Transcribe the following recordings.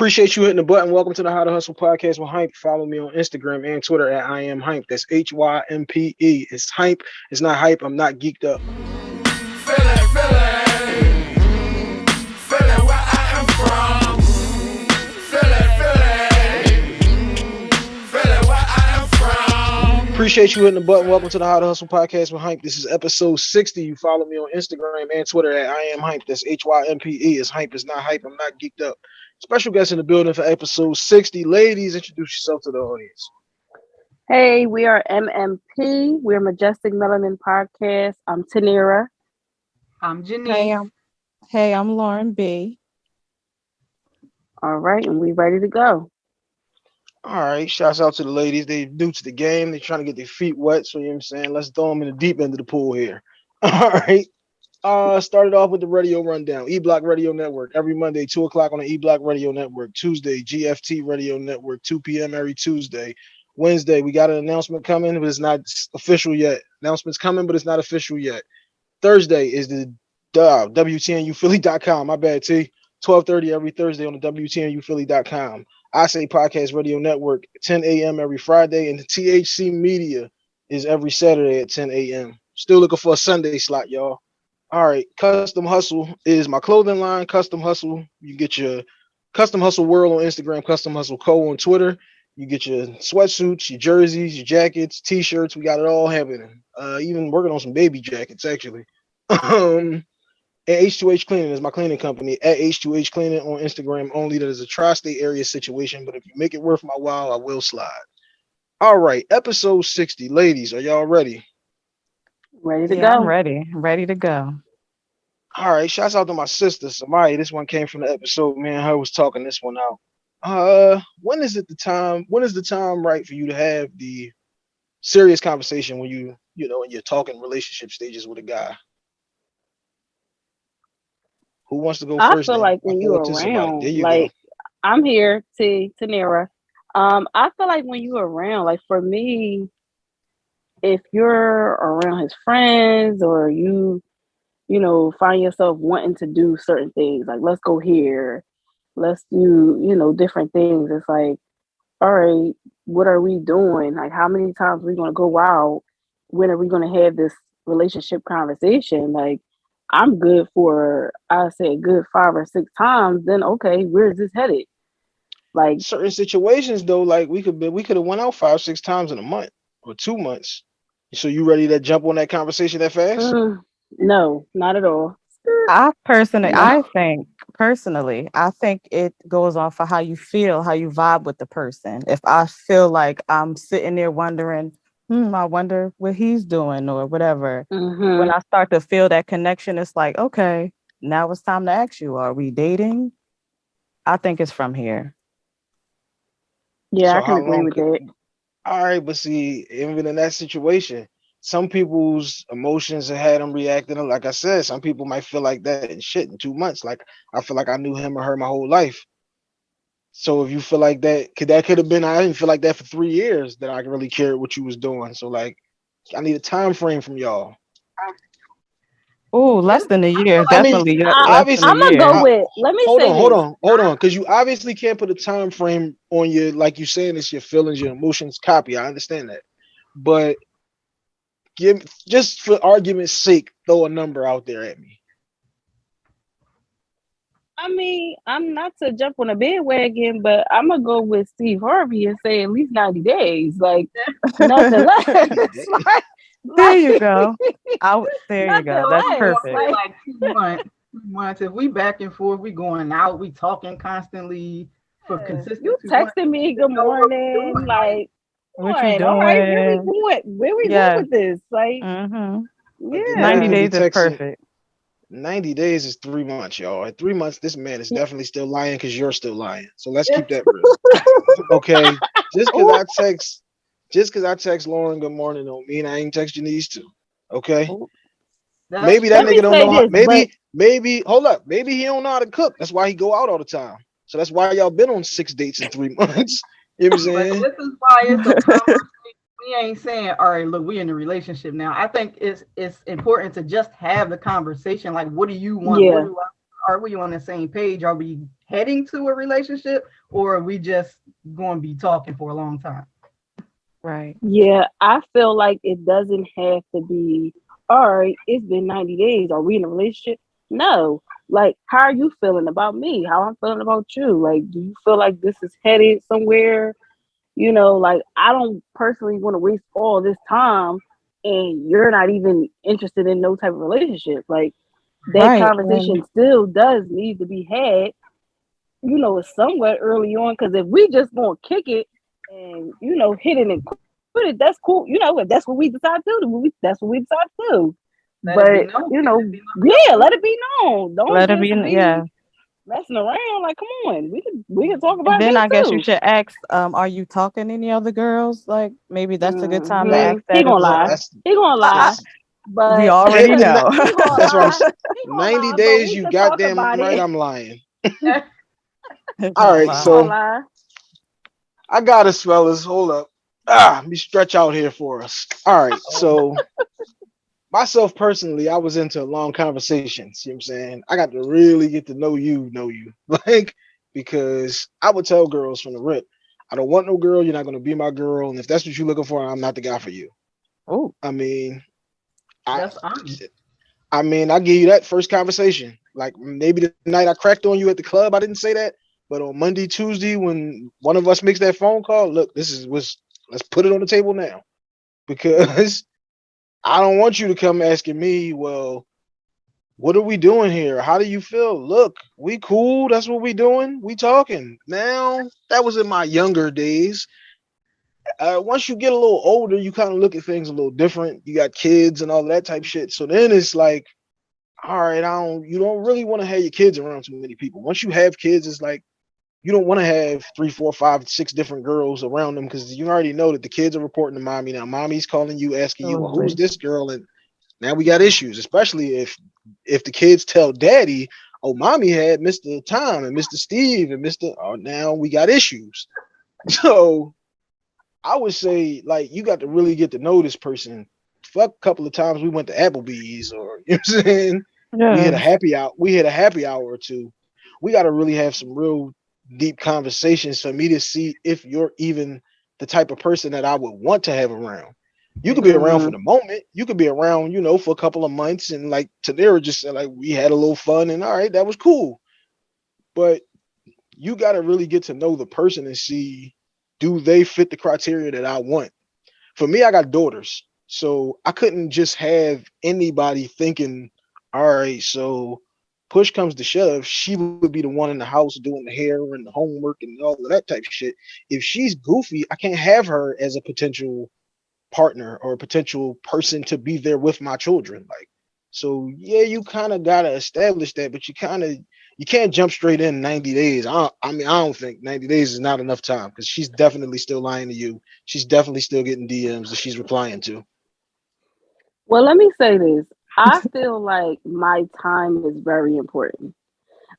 Appreciate you hitting the button. Welcome to the How to Hustle podcast with Hympe. Follow me on Instagram and Twitter at I am Hympe. That's H Y M P E. It's Hympe. It's not hype. I'm not geeked up. Appreciate you hitting the button. Welcome to the How to Hustle podcast with Hympe. This is episode 60. You follow me on Instagram and Twitter at I am Hympe. That's H Y M P E. It's Hympe. It's not hype. I'm not geeked up. Special guest in the building for episode 60. Ladies, introduce yourself to the audience. Hey, we are MMP. We're Majestic Melanin Podcast. I'm Tanira. I'm Janine. Hey, I'm, hey, I'm Lauren B. All right, and we ready to go. All right, shouts out to the ladies. They new to the game. They're trying to get their feet wet. So you know what I'm saying? Let's throw them in the deep end of the pool here. All right. Uh started off with the radio rundown. E Block Radio Network every Monday, 2 o'clock on the E Block Radio Network. Tuesday, GFT Radio Network, 2 p.m. every Tuesday. Wednesday, we got an announcement coming, but it's not official yet. Announcement's coming, but it's not official yet. Thursday is the uh, WTNUphilly.com. My bad, T. 12:30 every Thursday on the WTNUphilly.com. I say Podcast Radio Network, 10 a.m. every Friday, and the THC Media is every Saturday at 10 a.m. Still looking for a Sunday slot, y'all. All right, Custom Hustle is my clothing line. Custom Hustle, you get your Custom Hustle World on Instagram, Custom Hustle Co on Twitter. You get your sweatsuits, your jerseys, your jackets, t-shirts. We got it all happening. Uh, even working on some baby jackets actually. um, and H2H Cleaning is my cleaning company at H2H Cleaning on Instagram only. That is a tri-state area situation, but if you make it worth my while, I will slide. All right, episode 60. Ladies, are y'all ready? Ready to Yeah, go. I'm ready. Ready to go. All right, shouts out to my sister Samaya. This one came from the episode. Man, her was talking this one out. Uh, when is it the time? When is the time right for you to have the serious conversation when you, you know, when you're talking relationship stages with a guy? Who wants to go I first? feel then? like when I'll you're throw it to somebody. around, There you like I'm here, T Tanira. Um, I feel like when you're around, like for me, if you're around his friends or you, you know, find yourself wanting to do certain things, like let's go here, let's do, you know, different things. It's like, all right, what are we doing? Like how many times are we gonna go out? When are we gonna have this relationship conversation? Like I'm good for I say good five or six times, then okay, where is this headed? Like. Certain situations though, like we could be, we could have went out five, six times in a month or two months. So you ready to jump on that conversation that fast? mm, no, not at all. I personally, No. I think personally, I think it goes on for how you feel, how you vibe with the person. If I feel like I'm sitting there wondering, hmm, I wonder what he's doing or whatever. Mhm. When I start to feel that connection, it's like, okay, now it's time to ask you, are we dating? I think it's from here. Yeah, So I can agree long with could- that. All right, but see, even in that situation, some people's emotions have had them reacting. Like I said, some people might feel like that and shit in two months. Like I feel like I knew him or her my whole life. So if you feel like that, could that could have been I didn't feel like that for three years that I really cared what you was doing. So like I need a time frame from y'all. Oh, less than a year, I mean, definitely. I- less obviously- than I'm gonna go with let me Hold say on, hold on, hold on, because you obviously can't put a time frame on your like you saying it's your feelings, your emotions. Copy, I understand that, but give just for argument's sake, throw a number out there at me. I mean, I'm not to jump on a bandwagon, but I'm gonna go with Steve Harvey and say at least 90 days. Like nothing less. like, There you go. I, there you go. That's less. perfect. Like- like two months. Two months. If we back and forth, we going out, we talking constantly for Yeah. consistent. You two months. texting me good know what we morning, doing. like What all you right, all right, where we going? Where we Yeah. going with this? Like, hmm yeah. Yeah. 90 days is perfect. 90 days is three months, y'all. At three months, this man is definitely still lying because you're still lying. So let's keep that real. okay. Just because I text, just because I text Lauren good morning don't mean I ain't text Janice too. Okay. Oh. That's Maybe that nigga don't say know how, this, maybe, maybe, hold up. Maybe he don't know how to cook. That's why he go out all the time. So that's why y'all been on six dates in three months. You know what I'm saying? this is why it's a conversation. we ain't saying, all right, look, we in a relationship now. I think it's it's important to just have the conversation. Like, what do you want? Yeah. Do I, are we on the same page? Are we heading to a relationship or are we just going to be talking for a long time? Right. Yeah, I feel like it doesn't have to be, all right, it's been 90 days. Are we in a relationship? No. Like, how are you feeling about me? How I'm feeling about you? Like, do you feel like this is headed somewhere? You know, like, I don't personally want to waste all this time and you're not even interested in no type of relationship. Like, that Right, conversation still does need to be had, you know, somewhat early on. Because if we just gonna kick it and you know hit it and quit it, that's cool. You know, if that's what we decide to do, that's what we decide to do. Let but it be known. you know, Let it be known. yeah, let it be known. Don't Let it just be, yeah. messing around. Like, come on, we can we can talk about. It. Then this I guess you should ask, um, are you talking to any other girls? Like maybe that's a good time to Mhm. ask that. He gonna well. lie. That's, He gonna lie, that's but We already know. That's what I'm saying. 90 lie, days, you can talk goddamn right it. I'm lying. All right, so- gonna lie. I got us, fellas. Hold up. Ah, let me stretch out here for us. All right, so myself personally, I was into long conversations. You know what I'm saying? I got to really get to know you, know you. Like, because I would tell girls from the rip, I don't want no girl, you're not gonna be my girl. And if that's what you're looking for, I'm not the guy for you. Oh, I mean, I, That's honest. I mean, I give you that first conversation. Like maybe the night I cracked on you at the club, I didn't say that. But on Monday, Tuesday, when one of us makes that phone call, look, this is what's let's put it on the table now. Because I don't want you to come asking me, well, what are we doing here? How do you feel? Look, we cool. That's what we doing. We talking. Now, that was in my younger days. Uh, once you get a little older, you kind of look at things a little different. You got kids and all that type shit. So then it's like, all right, I don't you don't really want to have your kids around too many people. Once you have kids, it's like you don't want to have three, four, five, six different girls around them because you already know that the kids are reporting to mommy. Now mommy's calling you, asking you, well, who's this girl? And now we got issues, especially if if the kids tell daddy, oh, mommy had Mr. Tom and Mr. Steve and Mr. Oh, now we got issues. So I would say, like, you got to really get to know this person. Fuck, a couple of times we went to Applebee's or you know what I'm saying? we had a happy hour. We had a happy hour or two. We got to really have some real deep conversations for me to see if you're even the type of person that I would want to have around. You could be around for mm-hmm. the moment. You could be around, you know, for a couple of months, and like Tanera just said, like we had a little fun, and all right, that was cool. But you got to really get to know the person and see do they fit the criteria that I want. For me, I got daughters, so I couldn't just have anybody thinking all right, so push comes to shove, she would be the one in the house doing the hair and the homework and all of that type of shit. If she's goofy, I can't have her as a potential partner or a potential person to be there with my children. Like, so yeah, you kind of gotta establish that, but you kind of you can't jump straight in 90 days. I, I mean, I don't think 90 days is not enough time because she's definitely still lying to you. She's definitely still getting DMs that she's replying to. Well, let me say this. I feel like my time is very important.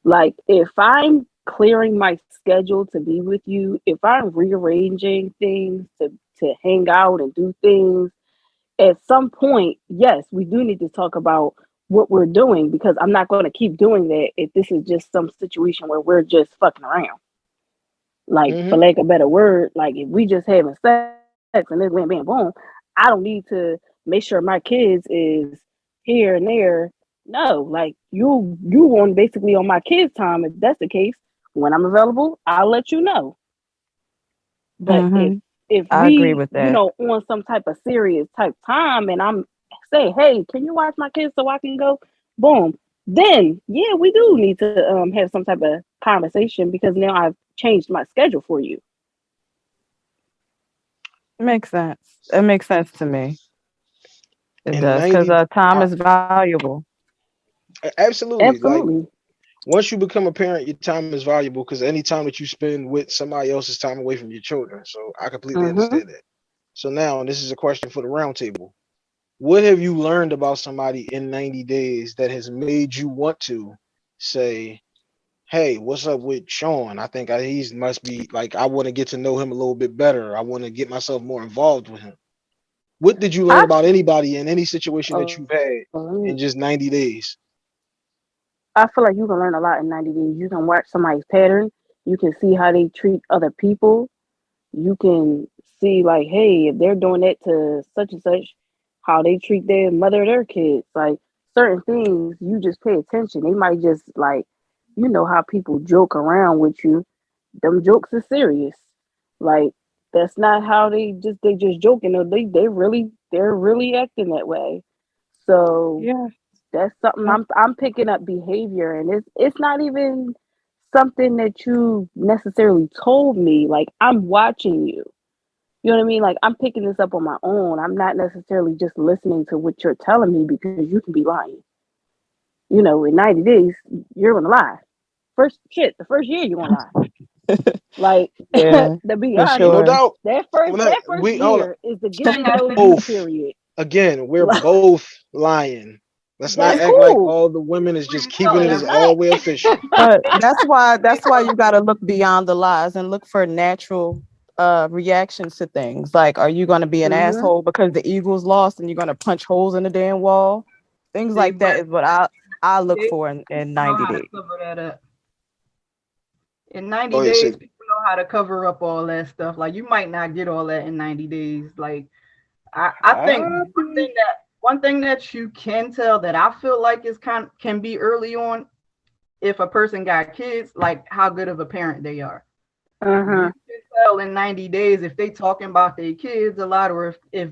Like if I'm clearing my schedule to be with you, if I'm rearranging things to to hang out and do things, at some point, yes, we do need to talk about what we're doing because I'm not going to keep doing that if this is just some situation where we're just fucking around. Like for Mhm. lack of a better word, like if we just having sex and then bam bam boom, I don't need to make sure my kids is here and there. No, like you you on basically on my kids' time. If that's the case, when I'm available, I'll let you know. But if Mhm. if I we, agree with that. you know, on some type of serious type time, and I'm say, hey, can you watch my kids so I can go? Boom. Then yeah, we do need to um have some type of conversation because now I've changed my schedule for you. Makes sense. It makes sense to me. It And does because uh, time is valuable. A- Absolutely. Like Absolutely. once you become a parent, your time is valuable because any time that you spend with somebody else's time away from your children. So I completely Mhm. understand that. So now, and this is a question for the roundtable. What have you learned about somebody in 90 days that has made you want to say, hey, what's up with Sean? I think I, he's must be like, I want to get to know him a little bit better. I want to get myself more involved with him. What did you learn I- about anybody in any situation that you've had oh, Well, in just 90 days? I feel like you can learn a lot in 90 days. You can watch somebody's pattern. You can see how they treat other people. You can see like, hey, if they're doing that to such and such, how they treat their mother or their kids. Like certain things, you just pay attention. They might just like, you know how people joke around with you. Them jokes are serious. Like that's not how they just they just joking. No, they they really they're really acting that way. So Yeah. that's something I'm I'm picking up behavior and it's it's not even something that you necessarily told me. Like I'm watching you. You know what I mean? Like I'm picking this up on my own. I'm not necessarily just listening to what you're telling me because you can be lying. You know, in 90 days, you're gonna lie. First shit, the first year you're gonna lie. Like Yeah, to be for honest, No doubt. that first Well, that first we- year is the get to They know have you both. period. Again, we're Like- both lying. Let's not That's act like all the women is just keeping know it as not. all way official. But that's why that's why you got to look beyond the lies and look for natural uh reactions to things. Like, are you going to be an Mhm. asshole because the Eagles lost and you're going to punch holes in the damn wall? Things See, like that is what I I look they for in, in know 90 how to days. Cover that up. In 90 Oh, yeah, days, so- people know how to cover up all that stuff. Like you might not get all that in 90 days. Like I, I think one thing that one thing that you can tell that I feel like is kind can be early on if a person got kids, like how good of a parent they are. Uh-huh. You can tell in 90 days if they talking about their kids a lot or if, if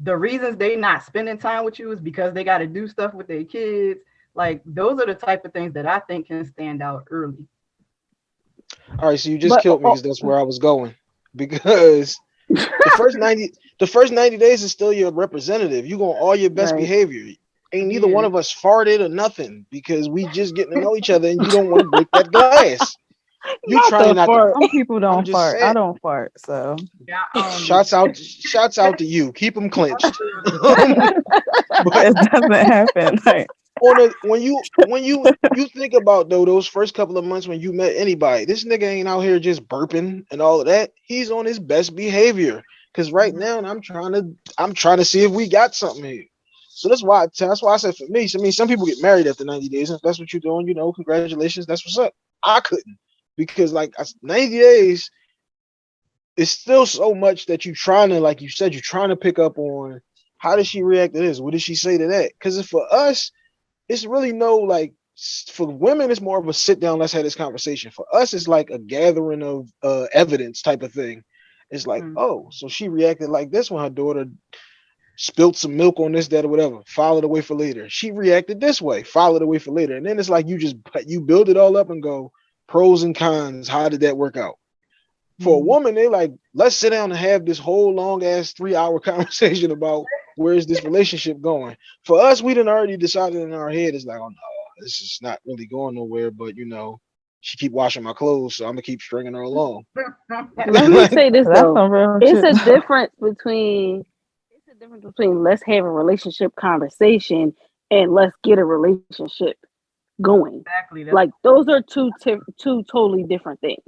the reasons they not spending time with you is because they got to do stuff with their kids. Like those are the type of things that I think can stand out early. All right, so you just But- killed me oh- because that's where I was going. Because the first 90 the first 90 days is still your representative. You going all your best Right. behavior. Ain't neither one of us farted or nothing because we just getting to know each other and you don't want to break that glass. You Not trying the not to. Some people don't just fart. I don't fart, so Yeah, um, Shouts out, shouts out to you. Keep them clenched. it doesn't happen. Like, on a, when you when you you think about though those first couple of months when you met anybody, this nigga ain't out here just burping and all of that. He's on his best behavior. Cause right Mhm. now I'm trying to I'm trying to see if we got something here. So that's why that's why I said for me. I mean, some people get married after 90 days. If that's what you're doing, you know, congratulations. That's what's up. I couldn't because like 90 days it's still so much that you're trying to, like you said, you're trying to pick up on how does she react to this? What did she say to that? Because for us, it's really no like for women, it's more of a sit down, let's have this conversation. For us, it's like a gathering of uh evidence type of thing. It's like, Mm. oh, so she reacted like this when her daughter spilt some milk on this, that, or whatever. File it away for later. She reacted this way. File it away for later. And then it's like you just you build it all up and go pros and cons. How did that work out? For a Mhm. woman, they like, let's sit down and have this whole long ass three hour conversation about where is this relationship going. For us, we done already decided in our head, it's like, oh no, this is not really going nowhere. But you know, she keep washing my clothes, so I'm gonna keep stringing her along. Let me say this though. It's a difference between it's a difference between let's have a relationship conversation and let's get a relationship going. exactly. That's Like those are two two totally different things.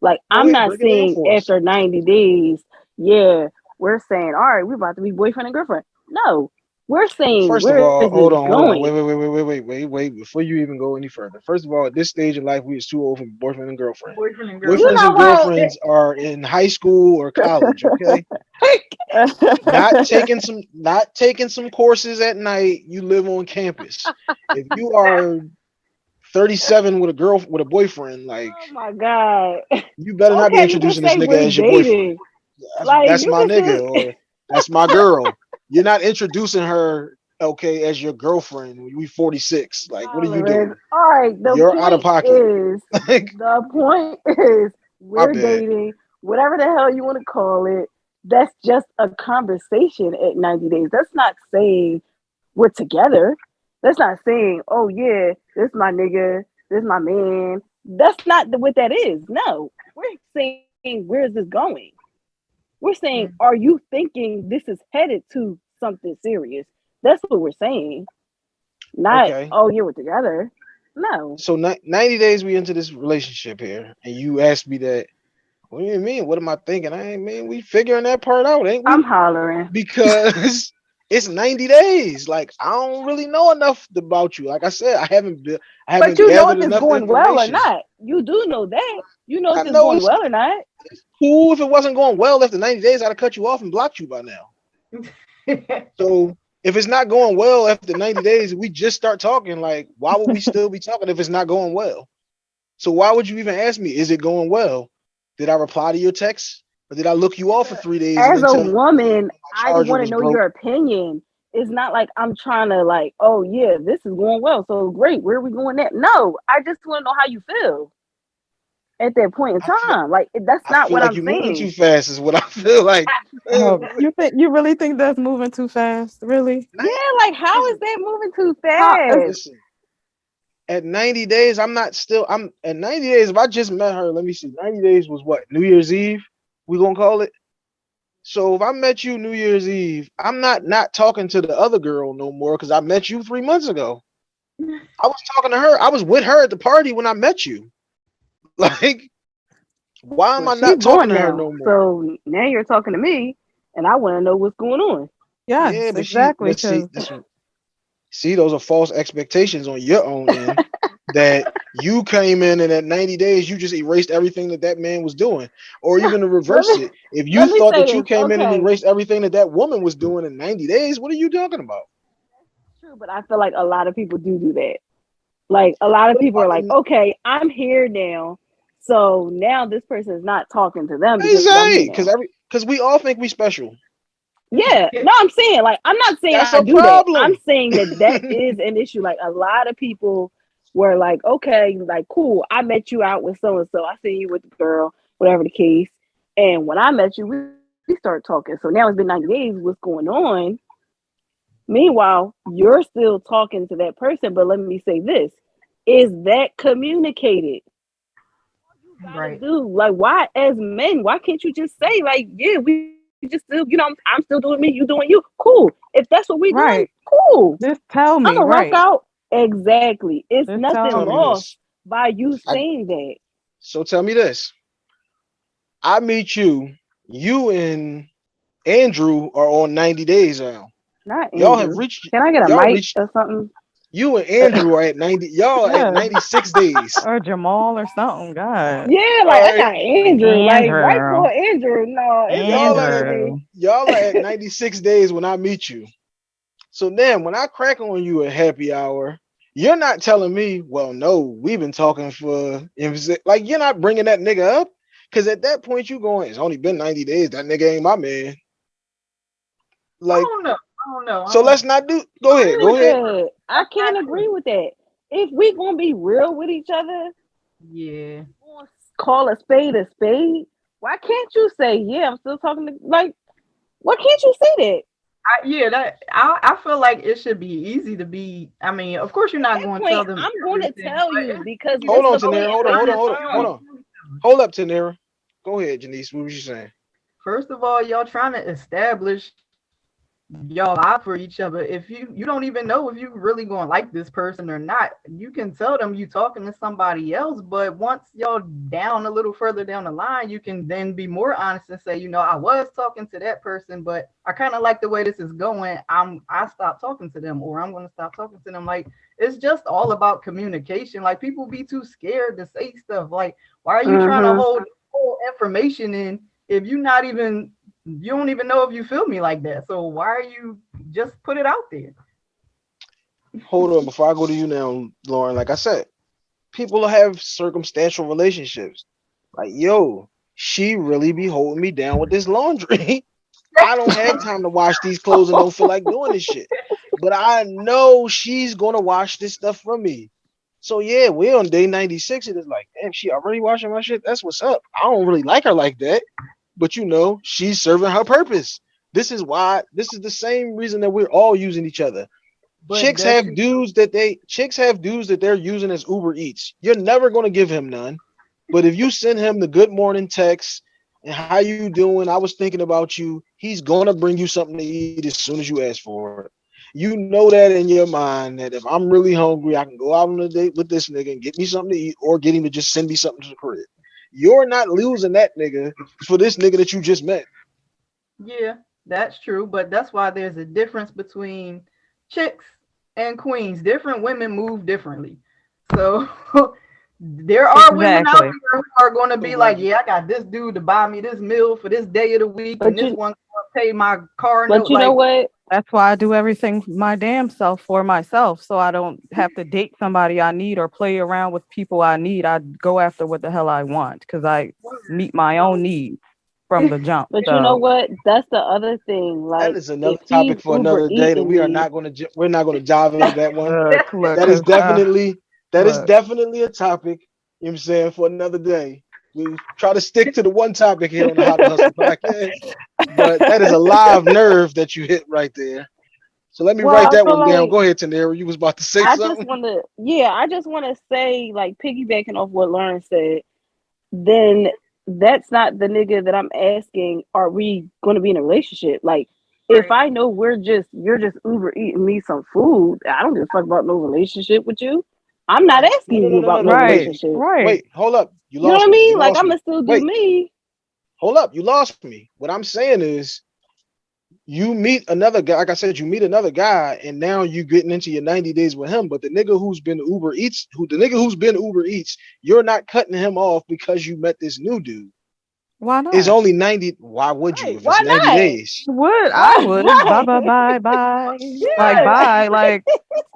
Like I'm yeah, not break it down saying for after 90 days, yeah, we're saying, all right, we're about to be boyfriend and girlfriend. No, we're saying First of all, is hold this on, hold on, wait, wait, wait, wait, wait, wait, wait, wait. Before you even go any further, first of all, at this stage in life, we is too old for boyfriend and girlfriend. boyfriend and girlfriend. Boyfriends know and what? girlfriends are in high school or college, okay? not taking some not taking some courses at night. You live on campus. If you are 37 with a girl with a boyfriend, like Oh my god. you better not be Okay, you can introducing this nigga as your boyfriend. That's, Like, that's you my nigga say- or that's my girl. You're not introducing her okay as your girlfriend when we 46. Like, what are you doing? All right, the You're out of pocket. is the point is we're dating, whatever the hell you want to call it. That's just a conversation at 90 days. That's not saying we're together. That's not saying, oh yeah, this my nigga, this my man. That's not what that is. No, we're saying where is this going? We're saying, Mhm. are you thinking this is headed to something serious? That's what we're saying. Not, Okay. oh yeah, we're together. No. so 90 days we into this relationship here, and you asked me that. What do you mean? What am I thinking? I ain't mean we figuring that part out, ain't we? I'm hollering. because it's 90 days. Like I don't really know enough about you. Like I said, I haven't been I haven't But you know if it's going well or not. You do know that. You know if it's know going it's- well or not. Cool, if it wasn't going well after 90 days, I'd have cut you off and blocked you by now. So if it's not going well after 90 days, we just start talking. Like, why would we still be talking if it's not going well? So why would you even ask me, is it going well? Did I reply to your text? Or did I look you off for three days? As a woman, I want to know broke? your opinion. It's not like I'm trying to like, oh yeah, this is going well, so great. Where are we going at? No, I just want to know how you feel at that point in I feel- time. Like that's not feel what like I'm you're moving saying. too fast, is what I feel like. Oh, you think you really think that's moving too fast? Really? Yeah, like how is that moving too uh, fast? Listen, at 90 days, I'm not still. I'm at 90 days. If I just met her, let me see. 90 days was what? New Year's Eve. We gonna call it. So if I met you New Year's Eve, I'm not not talking to the other girl no more because I met you three months ago. I was talking to her. I was with her at the party when I met you. Like, why am Well, I not talking to her no more? So now you're talking to me, and I want to know what's going on. Yes, yeah, but she- exactly. but see, 'cause- this- see, those are false expectations on your own end. that you came in and at 90 days you just erased everything that that man was doing, or even to reverse me- it. If you thought that you this, came in and erased everything that that woman was doing in 90 days, what are you talking about? True, but I feel like a lot of people do do that. Like a lot of people are like, okay, I'm here now, so now this person is not talking to them because Exactly, every because we all think we special. Yeah, no, I'm saying like I'm not saying That's I a do problem. that. I'm saying that that is an issue. Like a lot of people were like, okay, like cool. I met you out with so and so. I seen you with the girl, whatever the case. And when I met you, we, we start talking. So now it's been 90 days. What's going on? Meanwhile, you're still talking to that person. But let me say this: is that communicated? gotta Right. do like why as men why can't you just say like yeah we just still you know I'm, I'm still doing me you doing you cool if that's what we doing Right. cool just tell me, i'm gonna right? rock out exactly it's Just nothing tell lost by you I- saying that So tell me this. I meet you, you and Andrew are on 90 days now. Not Y'all have Andrew. reached can i get a y'all mic reached- or something you and Andrew are at 90. Y'all Yeah. at 96 days. Or Jamal or something. God. yeah like i Alright. got andrew like right Andrew. for andrew no it's Y'all are Andrew. Andrew. y'all are at 96 days when I meet you. So then when I crack on you at happy hour, you're not telling me, well, no, we've been talking for like you're not bringing that nigga up. Cause at that point you going, it's only been 90 days. That nigga ain't my man. I Like, don't know. I don't know. So let's not do go ahead, go Agree ahead. I can't agree with that. If we gonna be real with each other, Yeah. call a spade a spade, why can't you say, yeah, I'm still talking to like why can't you say that? I, yeah, that I, I feel like it should be easy to be. I mean, of course, you're not At going to tell them. I'm going to tell you because Hold on, the Tanera. Hold on, hold on, hold on, hold on. Hold up, Tanera. Go ahead, Janice. What was you saying? First of all, y'all trying to establish y'all vibe for each other. If you you don't even know if you really gonna like this person or not, you can tell them you talking to somebody else. But once y'all down a little further down the line, you can then be more honest and say, you know, I was talking to that person, but I kind of like the way this is going. I'm I stopped talking to them, or I'm gonna stop talking to them. Like it's just all about communication. Like people be too scared to say stuff. Like why are you trying to mm-hmm. hold information in if you're not even you don't even know if you feel me like that. So why are you just put it out there? Hold on, before I go to you now, Lauren. Like I said, people have circumstantial relationships. Like, yo, she really be holding me down with this laundry. I don't have time to wash these clothes and don't feel like doing this shit. But I know she's gonna wash this stuff for me. So yeah, we're on day 96. It is like, damn, she already washing my shit. That's what's up. I don't really like her like that. But you know, she's serving her purpose. This is why this is the same reason that we're all using each other But chicks have dudes that they chicks have dudes that they're using as Uber Eats. You're never gonna give him none. But if you send him the good morning text and how you doing, I was thinking about you, he's gonna bring you something to eat as soon as you ask for it. You know that in your mind that if I'm really hungry, I can go out on a date with this nigga and get me something to eat or get him to just send me something to the crib. You're not losing that nigga for this nigga that you just met. Yeah, That's true, but that's why there's a difference between chicks and queens. Different women move differently. So there are women out Exactly. there who are going to be like, yeah, I got this dude to buy me this meal for this day of the week, But and this you- one going to pay my car But note. you know what? That's why I do everything my damn self for myself. So I don't have to date somebody I need or play around with people I need. I go after what the hell I want because I meet my own needs from the jump. But you know what? That's the other thing. Like That is another topic for another day that we are not going to we're not going to dive into that one. Look, look, That is 'cause, uh, definitely that is look. definitely a topic. You know what I'm saying for another day. We try to stick to the one topic here on the How to Hustle podcast, but that is a live nerve that you hit right there. So let me Well, write that feel one down. Go ahead, Tanera. You was about to say I just something. want to, yeah, I just want to say, like, piggybacking off what Lauren said, then that's not the nigga that I'm asking, are we going to be in a relationship? Like, if I know we're just, you're just Uber eating me some food, I don't give a fuck about no relationship with you. I'm not asking No, no, you no, about no, no no, right, relationship. right. Wait, hold up. You You know what I me. mean? Like, lost I'm me. going to still do Wait. me. Hold up. You lost me. What I'm saying is you meet another guy. Like I said, you meet another guy, and now you getting into your 90 days with him. But the nigga who's been Uber Eats, who the nigga who's been Uber Eats, you're not cutting him off because you met this new dude. Why not? It's only 90. Why would you Right, if why it's 90 not? days? would I would Why? bye bye bye bye like bye like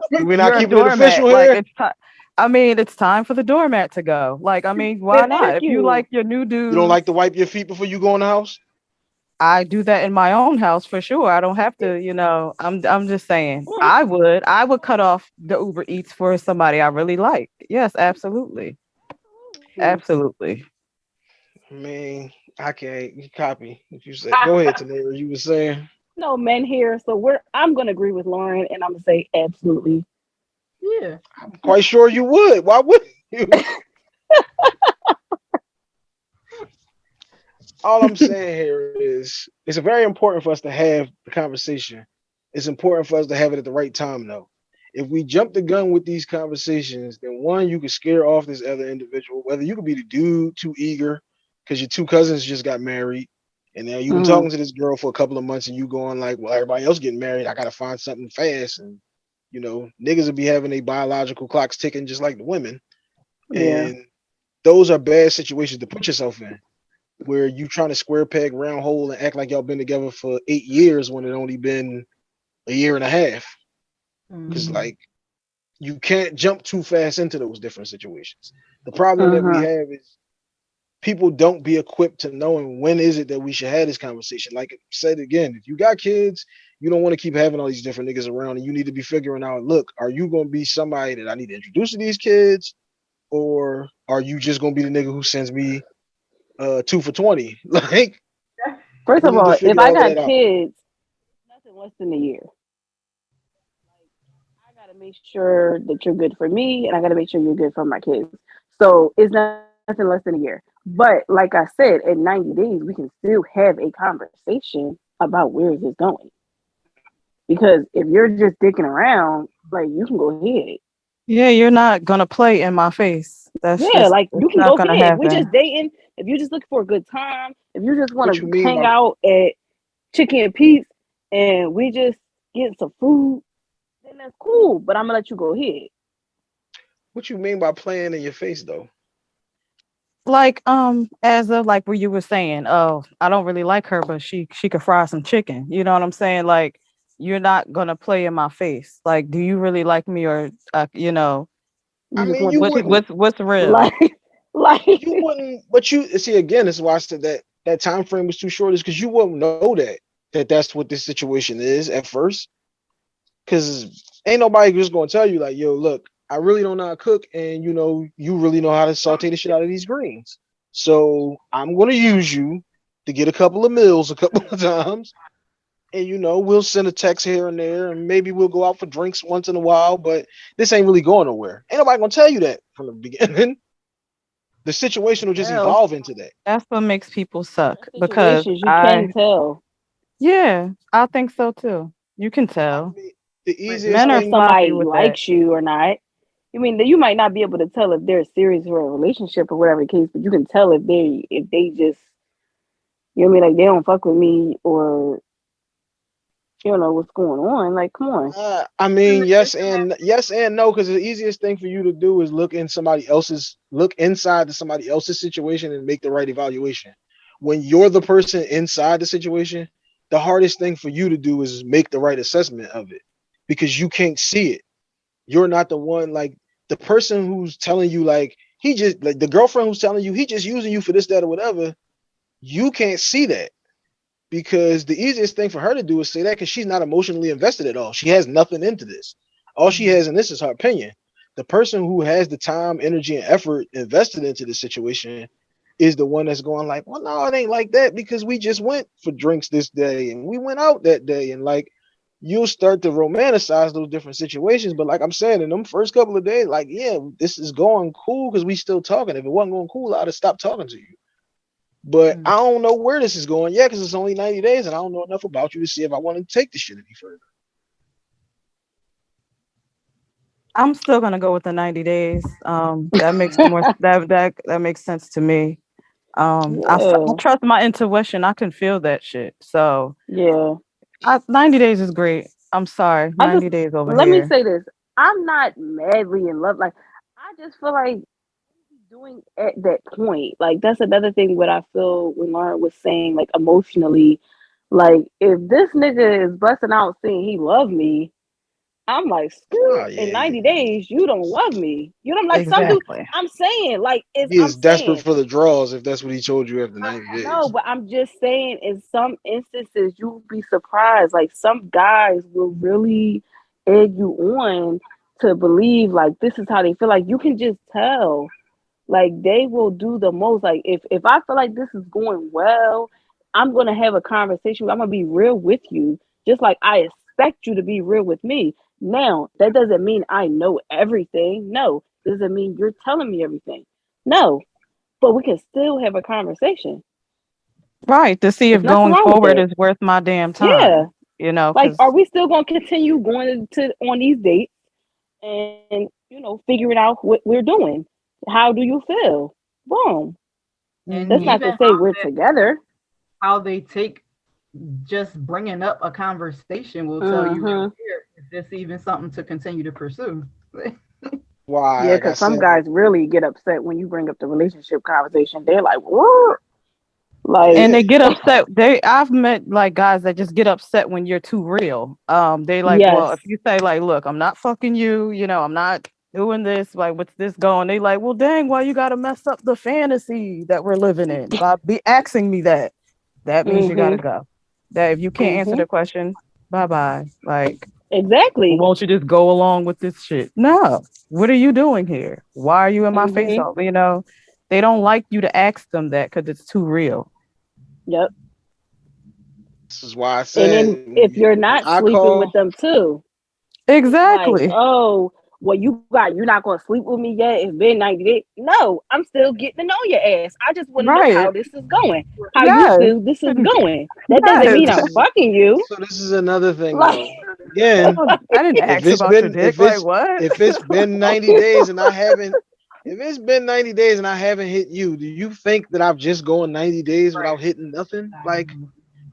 We're not keeping it doormat. official Like here. it's time. I mean, it's time for the doormat to go. Like, I mean, why Thank not? If you you. like your new dude, You don't like to wipe your feet before you go in the house? I do that in my own house for sure. I don't have to, you know. I'm I'm just saying. Mm. I would I would cut off the Uber Eats for somebody I really like. Yes, absolutely, absolutely. I mean, I can't you copy what you said. Go ahead, Tanera. You were saying. No men here, so we're. I'm gonna agree with Lauren, and I'm gonna say absolutely. Yeah. I'm quite sure you would. Why wouldn't you? All I'm saying here is it's very important for us to have the conversation. It's important for us to have it at the right time, though. If we jump the gun with these conversations, then one, you could scare off this other individual, whether you could be the dude too eager because your two cousins just got married, and now you've been Mhm. talking to this girl for a couple of months, and you going like, well, everybody else getting married, I gotta find something fast, and you know, niggas will be having their biological clocks ticking just like the women. Yeah. And those are bad situations to put yourself in where you trying to square peg round hole and act like y'all been together for eight years when it only been a year and a half. Because Mhm. like you can't jump too fast into those different situations. The problem that we Uh-huh. have is people don't be equipped to knowing when is it that we should have this conversation. Like I said again, if you got kids, you don't want to keep having all these different niggas around, and you need to be figuring out, look, are you gonna be somebody that I need to introduce to these kids, or are you just gonna be the nigga who sends me uh two for twenty? Like First of all, if I got that out. kids, nothing less than a year. Like, I gotta make sure that you're good for me, and I gotta make sure you're good for my kids. So it's not nothing less than a year. But like I said, in 90 days, we can still have a conversation about where is this going. Because if you're just dicking around, like you can go ahead. Yeah, you're not gonna play in my face. That's yeah, just, like you it's can not go gonna ahead. We're just dating. If you just looking for a good time, if you just want to hang by- out at Chickie's and Pete's and we just get some food, then that's cool. But I'm gonna let you go ahead. what you mean by playing in your face though? like um as of like where you were saying, oh, I don't really like her, but she she could fry some chicken. You know what I'm saying? Like you're not gonna play in my face. Like, do you really like me or uh, you know I mean, you the what's what's what's real? like like You wouldn't, but you see again. This is why I said that that time frame was too short. Is because you wouldn't know that that that's what this situation is at first. Because ain't nobody just gonna tell you like, yo, look, I really don't know how to cook, and you know, you really know how to saute the shit out of these greens. So I'm gonna use you to get a couple of meals a couple of times, and you know, we'll send a text here and there, and maybe we'll go out for drinks once in a while. But this ain't really going nowhere. Ain't nobody gonna tell you that from the beginning. The situation will just Well, evolve into that. That's what makes people suck because you I can tell. yeah, I think so too. You can I tell. mean, the easiest men are somebody with that. likes you or not. I mean, that you might not be able to tell if they're serious for a relationship or whatever the case, but you can tell if they if they just you know what I mean, like they don't fuck with me or you know what's going on. Like, come on. Uh, I mean, yes and yes and no, because the easiest thing for you to do is look in somebody else's look inside to somebody else's situation and make the right evaluation. When you're the person inside the situation, the hardest thing for you to do is make the right assessment of it because you can't see it. You're not the one like the person who's telling you like he just like the girlfriend who's telling you he just using you for this, that, or whatever. You can't see that because the easiest thing for her to do is say that because she's not emotionally invested at all. She has nothing into this. All she mm-hmm. has, and this is her opinion, the person who has the time, energy, and effort invested into the situation is the one that's going like, well, no, it ain't like that because we just went for drinks this day and we went out that day and like you'll start to romanticize those different situations. But like I'm saying, in them first couple of days, like, yeah, this is going cool because we still talking. If it wasn't going cool, I'd have stopped talking to you. But Mm. I don't know where this is going yet because it's only 90 days and I don't know enough about you to see if I want to take this shit any further. I'm still gonna go with the 90 days. Um, that makes more that that that makes sense to me. Um, I, s- I Yeah. trust my intuition. I can feel that shit. So Yeah. I, 90 days is great. I'm sorry, I 90 days over Let here. me say this. I'm not madly in love. Like, I just feel like doing at that point. Like, that's another thing what I feel when Lauren was saying, like, emotionally. Like, if this nigga is busting out saying he love me, I'm like, screw Oh, yeah, in 90 days, you don't love me. You know, I'm like some dude. I'm saying, like, it's He I'm desperate saying, for the draws if that's what he told you after 90 days. no, but I'm just saying, in some instances, you'll be surprised. Like some guys will really egg you on to believe like this is how they feel. Like you can just tell. Like they will do the most. Like if if I feel like this is going well, I'm gonna have a conversation. I'm gonna be real with you, just like I expect you to be real with me. Now that doesn't mean I know everything. No, doesn't mean you're telling me everything. No, but we can still have a conversation. Right to see if going forward is worth my damn time. Yeah. You know, like are we still going to continue going to on these dates and you know figuring out what we're doing? How do you feel? Boom. And That's not to say we're they- together. how they take just bringing up a conversation will tell you right Mhm. there if this even something to continue to pursue. Why? Yeah, like because some said, guys really get upset when you bring up the relationship conversation. They're like, "What?" Like, and they get upset. They I've met like guys that just get upset when you're too real. Um, they like, well, if you say like, look, I'm not fucking you, you know, I'm not doing this, like what's this going? They like, well, dang, why you gotta mess up the fantasy that we're living in by be asking me that? That means you gotta go. That if you can't answer Mhm. the question, bye bye. Like, exactly. won't you just go along with this shit? No. What are you doing here? Why are you in my face? Mhm. all- You know, they don't like you to ask them that because it's too real. Yep. this is why I And said then if you're not I sleeping call- with them too, Exactly. like, oh, well, you got you're not gonna sleep with me yet. It's been 90 days. No, I'm still getting to know your ass. I just want to know how this is going. How Yes. you feel this is going. That doesn't mean I'm fucking you. So this is another thing Like- though. Again, I didn't ask it's about your been- dick. if Like what? if it's been 90 days and I haven't if it's been 90 days and I haven't hit you, do you think that I've just gone 90 days Right. without hitting nothing? Like,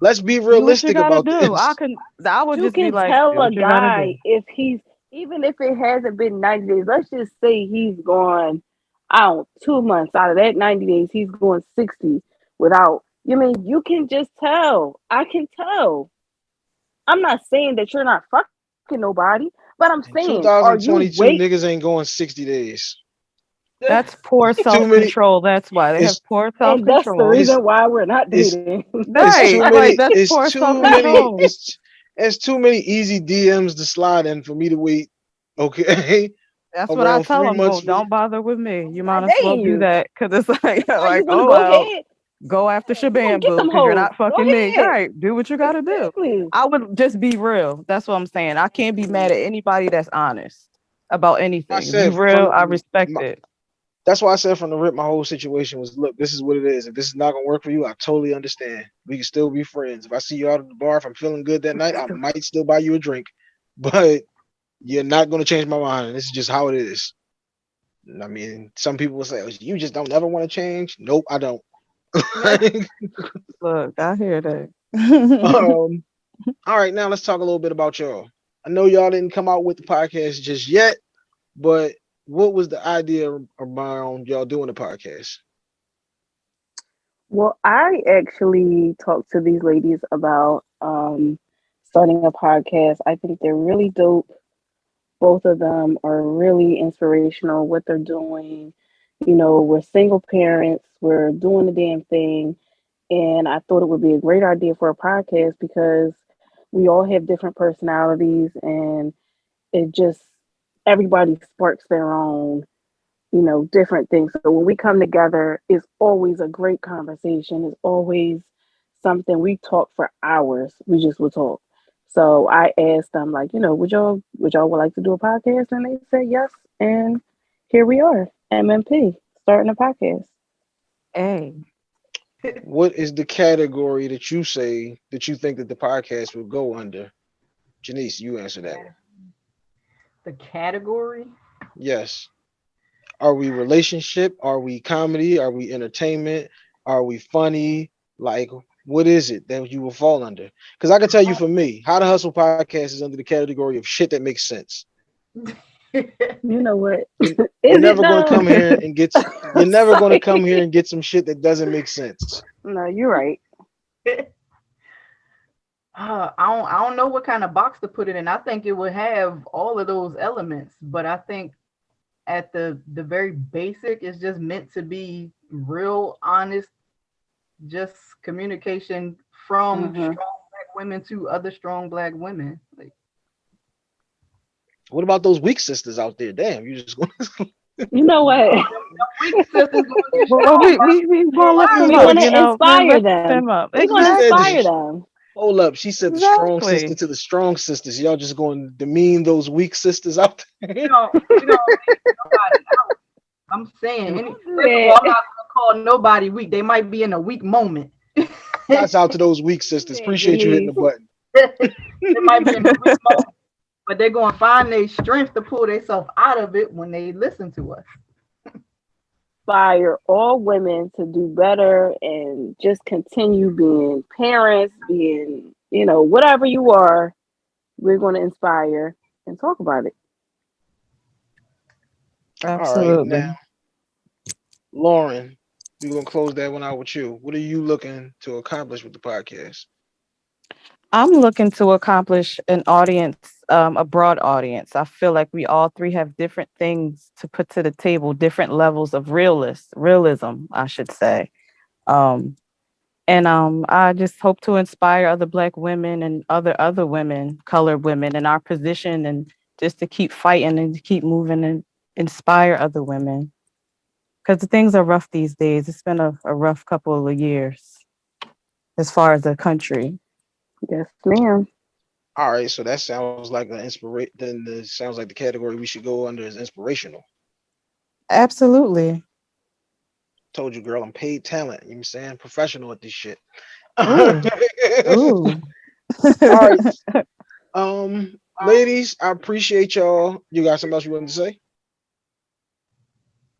let's be do what you realistic gotta about do. this. I can. I would You just be can like, tell a what you gotta guy if he's even if it hasn't been 90 days. Let's just say he's gone out two months out of that 90 days. He's going 60 without. You mean you can just tell? I can tell. I'm not saying that you're not fucking nobody, but I'm In saying, are you 2022 niggas ain't going 60 days. That's poor self control. That's why they have poor self control. that's the reason why we're not it's- dating. It's Right. too like, that's It's poor self control. It's it's too many easy DMs to slide in for me to wait. Okay, That's what I around tell them. Oh, don't bother with me. You might as well do you. that because it's like, Why like oh go well, ahead? go after Yeah, go boo because you're not fucking me. ahead. Right? Do what you gotta do. Exactly. I would just be real. That's what I'm saying. I can't be mad at anybody that's honest about anything. If said you real, I respect my- it. That's why I said from the rip. My whole situation was, look, this is what it is. If this is not gonna work for you, I totally understand. We can still be friends. If I see you out at the bar, if I'm feeling good that night, I might still buy you a drink, but you're not gonna change my mind. This is just how it is. I mean, some people will say, "Oh, "You just don't ever want to change." Nope, I don't. Look, I hear that. um, All right, now let's talk a little bit about y'all. I know y'all didn't come out with the podcast just yet, but what was the idea around y'all doing the podcast? Well, I actually talked to these ladies about um, starting a podcast. I think they're really dope. Both of them are really inspirational, what they're doing. You know, we're single parents, we're doing the damn thing. And I thought it would be a great idea for a podcast because we all have different personalities and it just, everybody sparks their own you know, different things. So when we come together, it's always a great conversation. It's always something we talk for hours. We just will talk. So I asked them, like, you know, would y'all would y'all would like to do a podcast? And they said yes. And here we are, MMP, starting a podcast. Hey, What is the category that you say that you think that the podcast will go under? Janice, you answer that one. The category. Yes. Are we relationship? Are we comedy? Are we entertainment? Are we funny? Like, what is it that you will fall under? Because I can tell you for me, How to Hustle podcast is under the category of shit that makes sense. You know what? Is You're it never going to come here and get. You're never going to come here and get some shit that doesn't make sense. No, you're right. Uh, I don't I don't know what kind of box to put it in. I think it would have all of those elements, but I think at the the very basic, it's just meant to be real, honest, just communication from Mhm. strong black women to other strong black women. Like What about those weak sisters out there? Damn, you just. going. You know what? weak sisters gonna get well, we strong. we we We wanna up, you know, inspire them. them up. We're gonna inspire them. Hold up. She said the strong Exactly. sister to the strong sisters. Y'all just going to demean those weak sisters out there. you know, you know. I'm saying, any, first of all, Yeah. I'm not gonna call nobody weak. They might be in a weak moment. Shouts out to those weak sisters. Appreciate you hitting the button. they might be in a weak moment, but they're gonna find their strength to pull themselves out of it when they listen to us. Inspire all women to do better and just continue being parents, being, you know, whatever you are, we're going to inspire and talk about it. All right, Absolutely. now, Lauren, we're gonna close that one out with you. What are you looking to accomplish with the podcast? I'm looking to accomplish an audience, um, a broad audience. I feel like we all three have different things to put to the table, different levels of realist, realism, I should say. Um, and um, I just hope to inspire other Black women and other other women, colored women in our position, and just to keep fighting and to keep moving and inspire other women. Because things are rough these days. It's been a, a rough couple of years as far as the country. Yes, ma'am. All right, so that sounds like an inspiration. Then it sounds like the category we should go under is inspirational. Absolutely. Told you, girl, I'm paid talent. You know what I'm saying? Professional at this shit. Ooh. Ooh. All right. Um, ladies, I appreciate y'all. You got something else you wanted to say?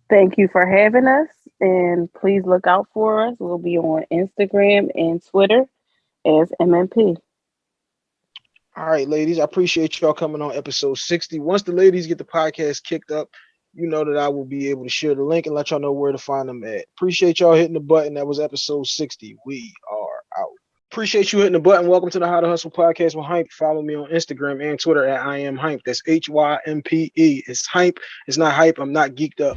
Thank you for having us. And please look out for us. We'll be on Instagram and Twitter as MMP. All right, ladies, I appreciate y'all coming on episode 60. Once the ladies get the podcast kicked up, you know that I will be able to share the link and let y'all know where to find them at. Appreciate y'all hitting the button. That was episode 60. We are out. Appreciate you hitting the button. Welcome to the How to Hustle podcast with Hympe. Follow me on Instagram and Twitter at I am Hympe. That's H Y M P E. It's Hympe. It's not hype. I'm not geeked up.